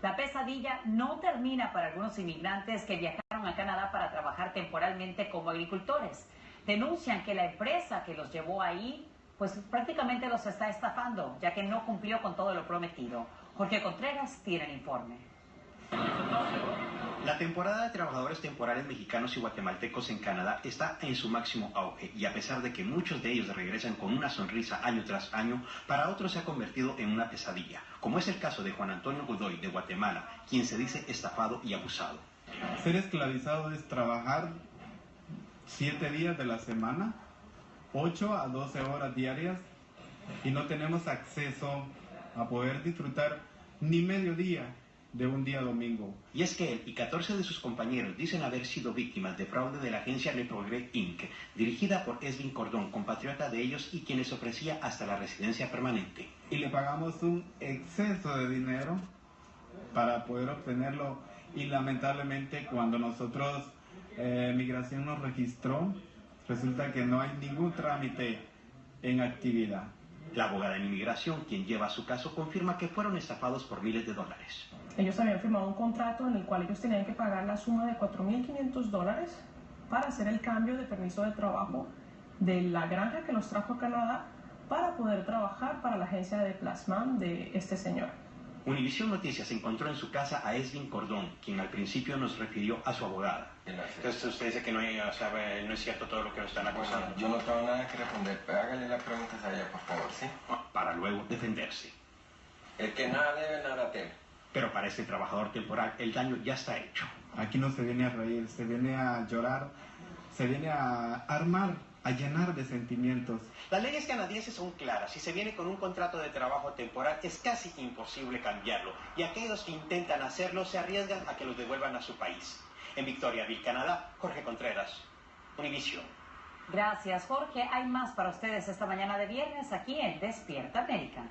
La pesadilla no termina para algunos inmigrantes que viajaron a Canadá para trabajar temporalmente como agricultores. Denuncian que la empresa que los llevó ahí, pues prácticamente los está estafando, ya que no cumplió con todo lo prometido. Jorge Contreras tiene el informe. La temporada de trabajadores temporales mexicanos y guatemaltecos en Canadá está en su máximo auge y a pesar de que muchos de ellos regresan con una sonrisa año tras año, para otros se ha convertido en una pesadilla, como es el caso de Juan Antonio Godoy de Guatemala, quien se dice estafado y abusado. Ser esclavizado es trabajar siete días de la semana, 8 a 12 horas diarias y no tenemos acceso a poder disfrutar ni medio día de un día domingo. Y es que él y 14 de sus compañeros dicen haber sido víctimas de fraude de la agencia Reprogre Inc., dirigida por Esvin Cordón, compatriota de ellos y quienes ofrecía hasta la residencia permanente. Y le pagamos un exceso de dinero para poder obtenerlo y lamentablemente cuando nosotros eh, Migración nos registró, resulta que no hay ningún trámite en actividad. La abogada en inmigración, quien lleva su caso, confirma que fueron estafados por miles de dólares. Ellos habían firmado un contrato en el cual ellos tenían que pagar la suma de 4.500 dólares para hacer el cambio de permiso de trabajo de la granja que los trajo a Canadá para poder trabajar para la agencia de Plasman de este señor. Univisión Noticias encontró en su casa a Esvin Cordón, quien al principio nos refirió a su abogada. Entonces usted dice que no, hay, o sea, no es cierto todo lo que nos están acusando. Bueno, yo no tengo nada que responder, pero hágale las preguntas a ella, por favor, ¿sí? Para luego defenderse. El que nada debe, nada teme. Pero para este trabajador temporal el daño ya está hecho. Aquí no se viene a reír, se viene a llorar, se viene a armar a llenar de sentimientos. Las leyes canadienses son claras. Si se viene con un contrato de trabajo temporal, es casi imposible cambiarlo. Y aquellos que intentan hacerlo se arriesgan a que los devuelvan a su país. En Victoriaville, Canadá, Jorge Contreras, Univision. Gracias, Jorge. Hay más para ustedes esta mañana de viernes aquí en Despierta América.